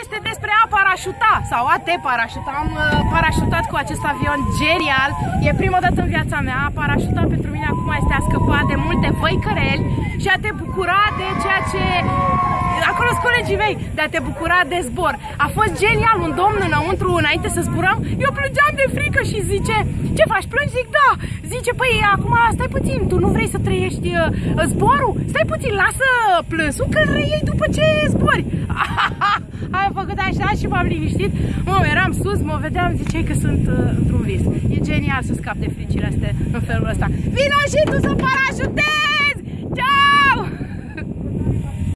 Este despre a parașuta sau a te parașuta. Am uh, parașutat cu acest avion genial. E prima dată în viața mea. A parașuta pentru mine acum este a scăpa de multe văicăreli și a te bucura de ceea ce acolo sunt colegii mei, de a te bucura de zbor. A fost genial, un domn înăuntru, înainte să zburăm, eu plângeam de frică și zice, ce faci, plângi? Zic, da. Zice, păi, acum stai puțin, tu nu vrei să trăiești uh, zborul? Stai puțin, lasă plânsul că îl reiei după ce zbori. Ai făcut așa și m-am liniștit. Mă, eram sus, mă vedeam, ziceai că sunt uh, într-un vis. E genial să scap de fricile astea în felul ăsta. Vino și tu să parașutezi!